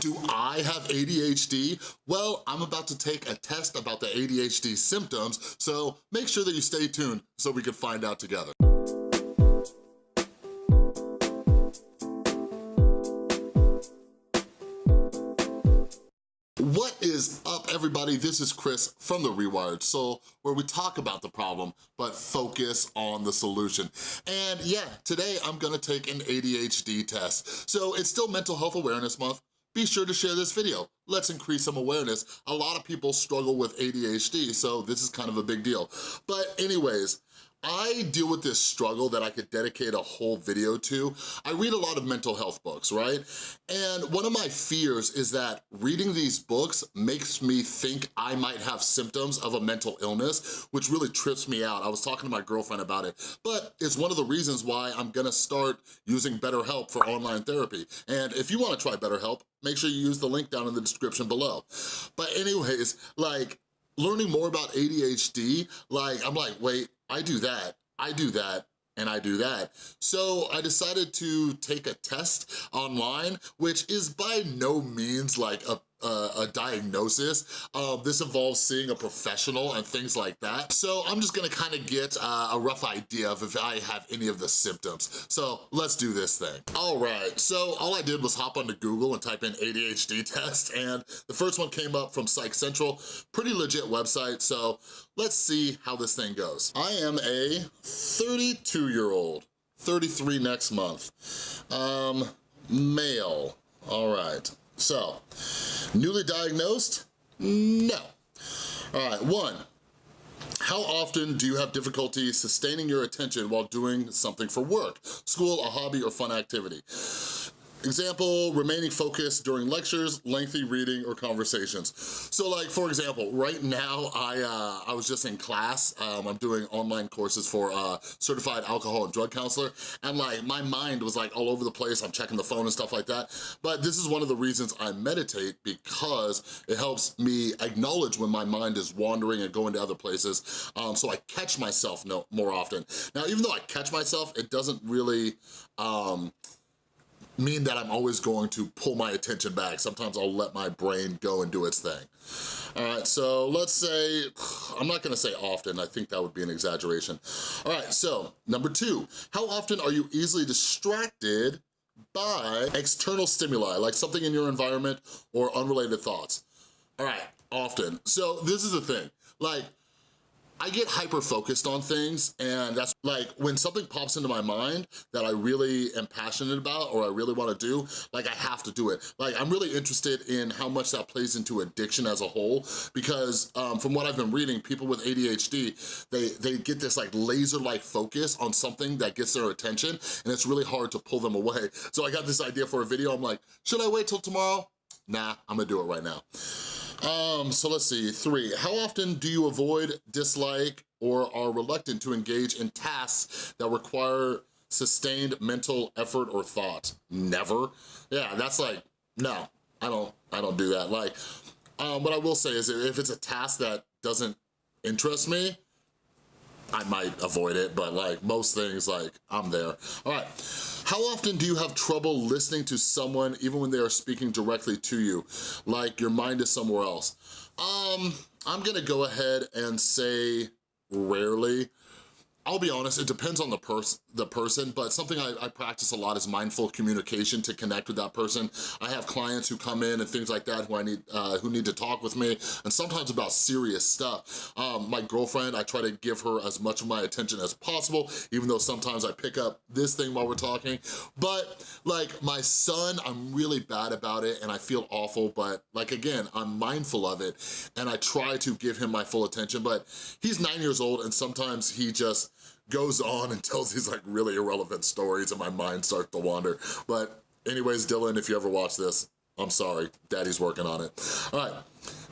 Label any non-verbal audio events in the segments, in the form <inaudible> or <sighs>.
Do I have ADHD? Well, I'm about to take a test about the ADHD symptoms, so make sure that you stay tuned so we can find out together. What is up, everybody? This is Chris from The Rewired Soul, where we talk about the problem, but focus on the solution. And yeah, today I'm gonna take an ADHD test. So it's still Mental Health Awareness Month, be sure to share this video. Let's increase some awareness. A lot of people struggle with ADHD, so this is kind of a big deal. But anyways, I deal with this struggle that I could dedicate a whole video to. I read a lot of mental health books, right? And one of my fears is that reading these books makes me think I might have symptoms of a mental illness, which really trips me out. I was talking to my girlfriend about it, but it's one of the reasons why I'm gonna start using BetterHelp for online therapy. And if you wanna try BetterHelp, make sure you use the link down in the description below. But anyways, like, learning more about ADHD, like, I'm like, wait, I do that, I do that, and I do that. So I decided to take a test online, which is by no means like a a, a diagnosis. Um, this involves seeing a professional and things like that. So I'm just gonna kind of get uh, a rough idea of if I have any of the symptoms. So let's do this thing. All right, so all I did was hop onto Google and type in ADHD <laughs> test, and the first one came up from Psych Central, pretty legit website, so let's see how this thing goes. I am a 32 year old, 33 next month, um, male, all right. So, newly diagnosed? No. All right, one, how often do you have difficulty sustaining your attention while doing something for work, school, a hobby, or fun activity? Example, remaining focused during lectures, lengthy reading, or conversations. So like, for example, right now, I uh, I was just in class. Um, I'm doing online courses for uh, certified alcohol and drug counselor, and like, my mind was like all over the place. I'm checking the phone and stuff like that. But this is one of the reasons I meditate because it helps me acknowledge when my mind is wandering and going to other places, um, so I catch myself no, more often. Now, even though I catch myself, it doesn't really, um, mean that I'm always going to pull my attention back. Sometimes I'll let my brain go and do its thing. All right, so let's say, <sighs> I'm not gonna say often, I think that would be an exaggeration. All right, so number two, how often are you easily distracted by external stimuli, like something in your environment or unrelated thoughts? All right, often. So this is the thing, like I get hyper-focused on things and that's like when something pops into my mind that I really am passionate about or I really wanna do, like I have to do it. Like I'm really interested in how much that plays into addiction as a whole because um, from what I've been reading, people with ADHD, they, they get this like laser-like focus on something that gets their attention and it's really hard to pull them away. So I got this idea for a video, I'm like, should I wait till tomorrow? Nah, I'm gonna do it right now. Um, so let's see, three, how often do you avoid, dislike, or are reluctant to engage in tasks that require sustained mental effort or thought? Never. Yeah, that's like, no, I don't, I don't do that. Like, um, what I will say is if it's a task that doesn't interest me, I might avoid it, but like most things, like I'm there. All right, how often do you have trouble listening to someone even when they are speaking directly to you? Like your mind is somewhere else. Um, I'm gonna go ahead and say rarely. I'll be honest, it depends on the, pers the person, but something I, I, practice a lot is mindful communication to connect with that person. I have clients who come in and things like that who I need uh, who need to talk with me, and sometimes about serious stuff. Um, my girlfriend, I try to give her as much of my attention as possible, even though sometimes I pick up this thing while we're talking. But like my son, I'm really bad about it and I feel awful, but like again, I'm mindful of it and I try to give him my full attention, but he's nine years old and sometimes he just, goes on and tells these like really irrelevant stories and my mind starts to wander. But anyways, Dylan, if you ever watch this, I'm sorry, daddy's working on it. All right,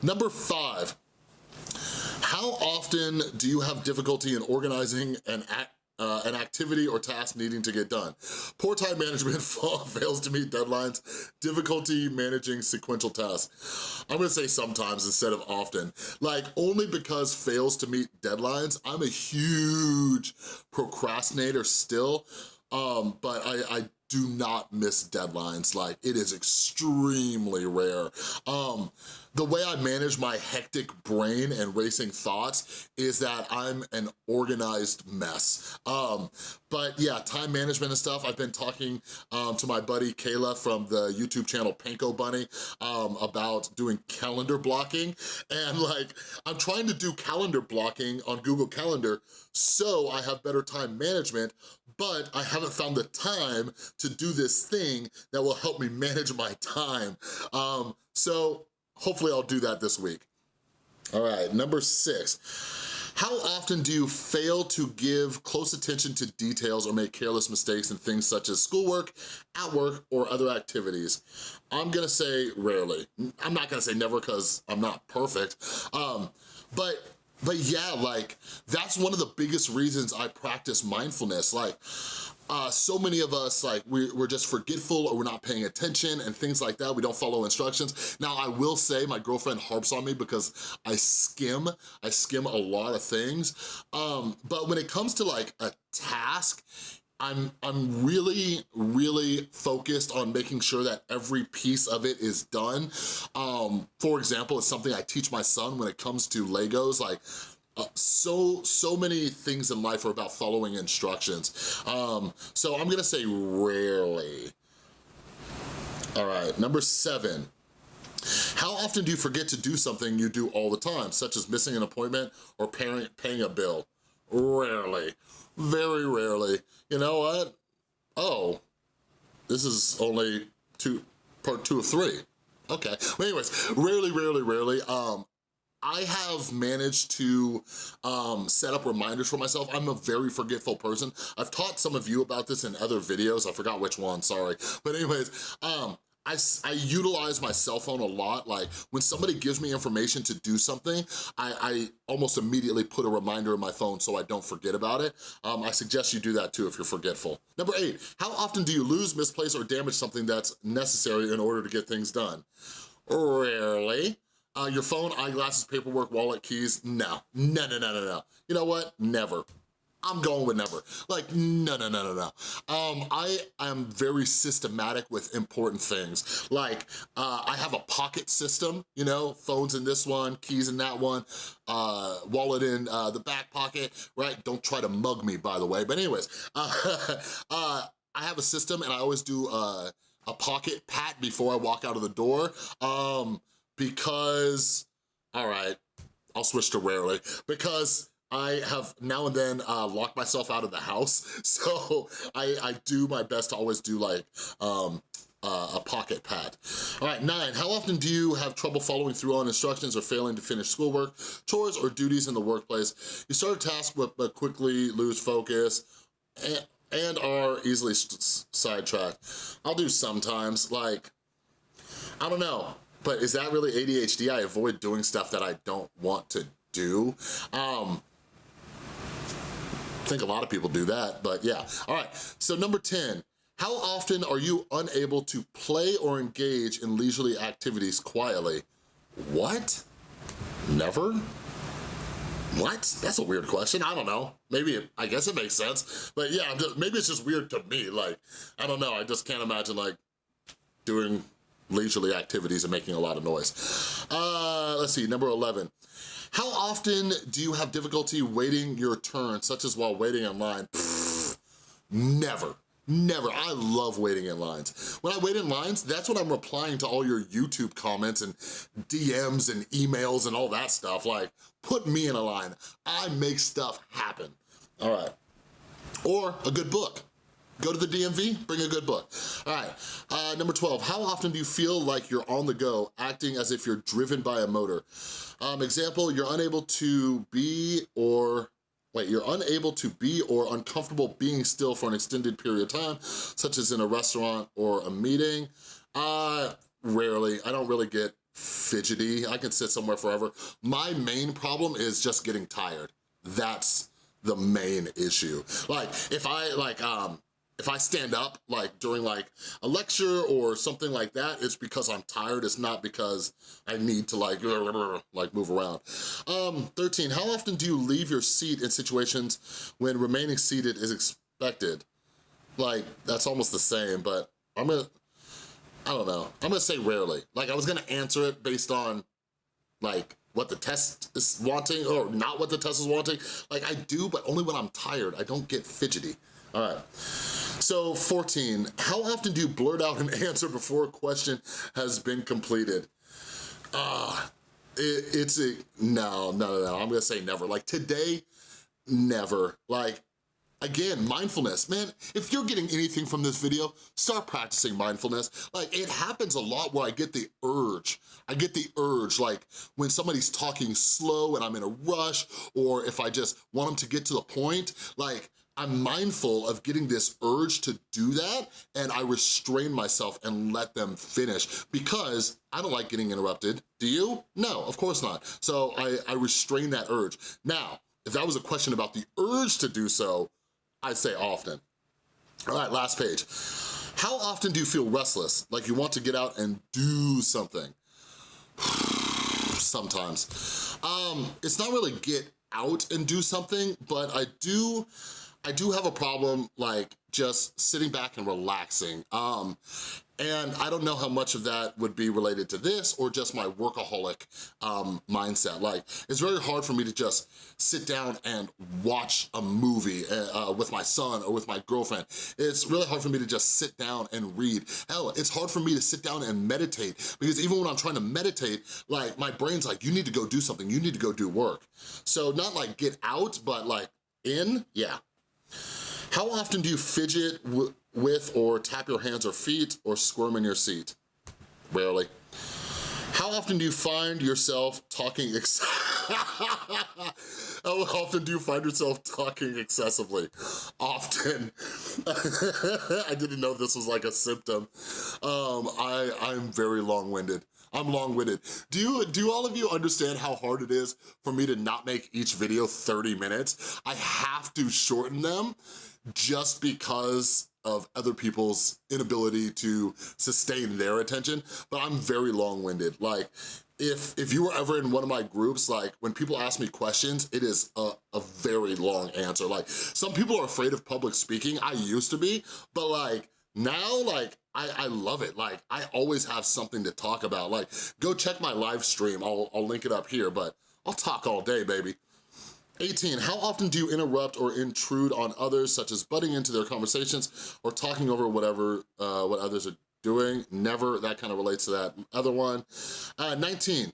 number five, how often do you have difficulty in organizing an act uh, an activity or task needing to get done. Poor time management <laughs> fails to meet deadlines, difficulty managing sequential tasks. I'm gonna say sometimes instead of often. Like only because fails to meet deadlines, I'm a huge procrastinator still, um, but I, I do not miss deadlines. Like, it is extremely rare. Um, the way I manage my hectic brain and racing thoughts is that I'm an organized mess. Um, but yeah, time management and stuff, I've been talking um, to my buddy Kayla from the YouTube channel Panko Bunny um, about doing calendar blocking. And like, I'm trying to do calendar blocking on Google Calendar so I have better time management, but I haven't found the time to do this thing that will help me <laughs> manage my time. Um, so hopefully I'll do that this week. All right, number six. How often do you fail to give close attention to details or make careless mistakes in things such as schoolwork, at work, or other activities? I'm gonna say rarely. I'm not gonna say never because I'm not perfect, um, but but yeah, like, that's one of the biggest reasons I practice mindfulness. Like, uh, so many of us, like, we, we're just forgetful or we're not paying attention and things like that. We don't follow instructions. Now, I will say my girlfriend harps on me because I skim, I skim a lot of things. Um, but when it comes to like a task, I'm, I'm really, really focused on making sure that every piece of it is done. Um, for example, it's something I teach my son when it comes to Legos, like so, so many things in life are about following instructions. Um, so I'm gonna say rarely. All right, number seven. How often do you forget to do something you do all the time, such as missing an appointment or paying, paying a bill? Rarely, very rarely. You know what? Oh, this is only two, part two of three. Okay, well anyways, rarely, rarely, rarely, um, I have managed to um, set up reminders for myself. I'm a very forgetful person. I've taught some of you about this in other videos. I forgot which one, sorry. But anyways, um, I, I utilize my cell phone a lot. Like when somebody gives me information to do something, I, I almost immediately put a reminder in my phone so I don't forget about it. Um, I suggest you do that too if you're forgetful. Number eight, how often do you lose, misplace, or damage something that's necessary in order to get things done? Rarely. Uh, your phone, eyeglasses, paperwork, wallet, keys, no. No, no, no, no, no. You know what? Never. I'm going with never. Like, no, no, no, no, no. Um, I am very systematic with important things. Like, uh, I have a pocket system, you know, phones in this one, keys in that one, uh, wallet in uh, the back pocket, right? Don't try to mug me, by the way. But anyways, uh, <laughs> uh, I have a system and I always do uh, a pocket pat before I walk out of the door. Um, because, all right, I'll switch to rarely, because I have now and then uh, locked myself out of the house, <laughs> so I, I do my best to always do like um, uh, a pocket pad. All right, nine, how often do you have trouble following through on instructions or failing to finish schoolwork, chores, or duties in the workplace? You start a task but, but quickly lose focus and, and are easily sidetracked. I'll do sometimes, like, I don't know. But is that really ADHD? I avoid doing stuff that I don't want to do. Um, I think a lot of people do that, but yeah. All right, so number 10, how often are you unable to play or engage in leisurely activities quietly? What? Never? What? That's a weird question. I don't know. Maybe, it, I guess it makes sense. But yeah, just, maybe it's just weird to me. Like, I don't know. I just can't imagine like doing leisurely activities and making a lot of noise. Uh, let's see, number 11. How often do you have difficulty waiting your turn, such as while waiting in line? Pfft, never. Never, I love waiting in lines. When I wait in lines, that's when I'm replying to all your YouTube comments and DMs and emails and all that stuff. Like, put me in a line. I make stuff happen. All right. Or a good book. Go to the DMV, bring a good book. All right, uh, number 12, how often do you feel like you're on the go, acting as if you're driven by a motor? Um, example, you're unable to be or Wait, you're unable to be or uncomfortable being still for an extended period of time, such as in a restaurant or a meeting. Uh, rarely, I don't really get fidgety. I can sit somewhere forever. My main problem is just getting tired. That's the main issue. Like, if I, like, um, if I stand up like during like a lecture or something like that, it's because I'm tired. It's not because I need to like, <laughs> like move around. Um, 13, how often do you leave your seat in situations when remaining seated is expected? like, that's almost the same, but I'm gonna, I don't know. I'm gonna say rarely. Like, I was gonna answer it based on, like, what the test is wanting or not what the test is wanting. Like, I do, but only when I'm tired. I don't get fidgety. All right. So 14, how often do you blurt out an <laughs> answer before a question has been completed? Ah, uh, it, it's a, no, no, no, I'm gonna say never. Like today, never. Like, again, mindfulness. Man, if you're getting anything from this video, start practicing mindfulness. Like, it happens a lot where I get the urge. I get the urge, like, when somebody's talking slow and I'm in a rush, or if I just want them to get to the point, like, I'm mindful of getting this urge to do that and I restrain myself and let them finish because I don't like getting interrupted. Do you? No, of course not. So I, I restrain that urge. Now, if that was a question about the urge to do so, I'd say often. All right, last page. How often do you feel restless, like you want to get out and do something? <sighs> Sometimes. Um, it's not really get out and do something, but I do I do have a problem like just sitting back and relaxing. Um, and I don't know how much of that would be related to this or just my workaholic um, mindset. Like, it's very hard for me to just sit down and watch a movie uh, uh, with my son or with my girlfriend. It's really hard for me to just sit down and read. Hell, it's hard for me to sit down and meditate because even when I'm trying to meditate, like my brain's like, you need to go do something, you need to go do work. So not like get out, but like in, yeah, how often do you fidget with or tap your hands or feet or squirm in your seat? Rarely. How often do you find yourself talking <laughs> How often do you find yourself talking excessively? Often. <laughs> I didn't know this was like a symptom. Um, I, I'm very long-winded. I'm long-winded. Do you, do all of you understand how hard it is for me to not make each video 30 minutes? I have to shorten them just because of other people's inability to sustain their attention, but I'm very long-winded. Like, if if you were ever in one of my groups, like when people ask me questions, it is a, a very long answer. Like some people are afraid of public speaking. I used to be, but like now, like I, I love it. Like I always have something to talk about. Like go check my live stream. I'll, I'll link it up here, but I'll talk all day, baby. 18, how often do you interrupt or intrude on others, such as butting into their conversations or talking over whatever, uh, what others are doing? Never, that kind of relates to that other one. Uh, 19,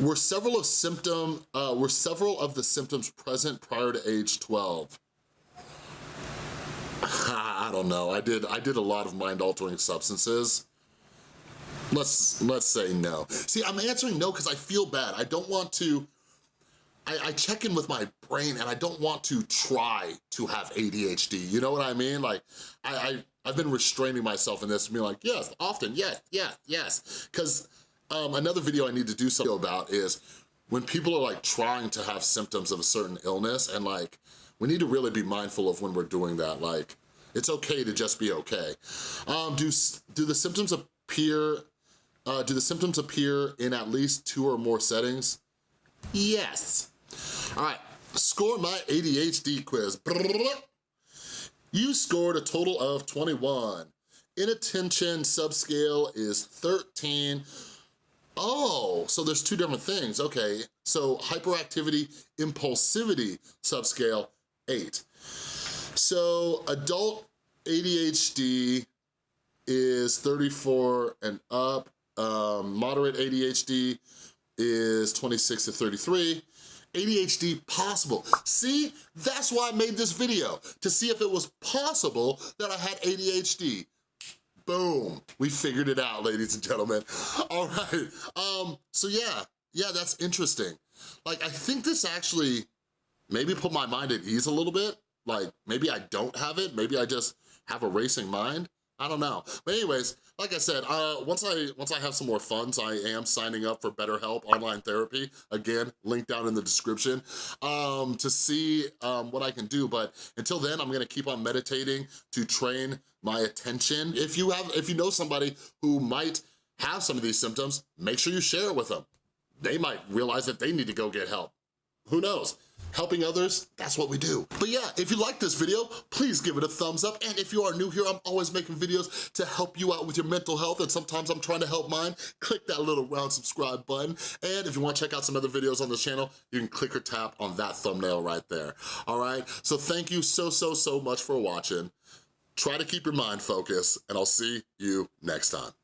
were several of symptom, uh, were several of the symptoms present prior to age 12? I don't know, I did, I did a lot of mind-altering substances. Let's, let's say no. See, I'm answering no because I feel bad. I don't want to, I, I, check in with my brain and I don't want to try to have ADHD, you know what I mean? Like, I, I, I've been restraining myself in this, being like, yes, often, yes, yes, yes. Because um, another video I need to do something about is when people are like trying to have symptoms of a certain illness and like, we need to really be mindful of when we're doing that. Like, it's okay to just be okay. Um, do, do the symptoms appear, uh, do the symptoms appear in at least two or more settings? Yes. All right, score my ADHD quiz. You scored a total of 21. Inattention subscale is 13. Oh, so there's two different things, okay. So hyperactivity, impulsivity subscale, eight. So adult ADHD is 34 and up. Um, moderate ADHD is 26 to 33. ADHD possible. See, that's why I made this video, to see if it was possible that I had ADHD. Boom, we figured it out, ladies and gentlemen. <laughs> All right, um, so yeah, yeah, that's interesting. Like, I think this actually maybe put my mind at ease a little bit. Like, maybe I don't have it, maybe I just have a racing mind. I don't know. But anyways, like I said, uh, once I once I have some more funds, I am signing up for BetterHelp Online Therapy. Again, link down in the description um, to see um, what I can do. But until then, I'm gonna keep on meditating to train my attention. If you have, if you know somebody who might have some of these symptoms, make sure you share it with them. They might realize that they need to go get help. Who knows? helping others, that's what we do. But yeah, if you like this video, please give it a thumbs up. And if you are new here, I'm always making videos to help you out with your mental health, and sometimes I'm trying to help mine. Click that little round subscribe button. And if you wanna check out some other videos on the channel, you can click or tap on that thumbnail right there, all right? So thank you so, so, so much for watching. Try to keep your mind focused, and I'll see you next time.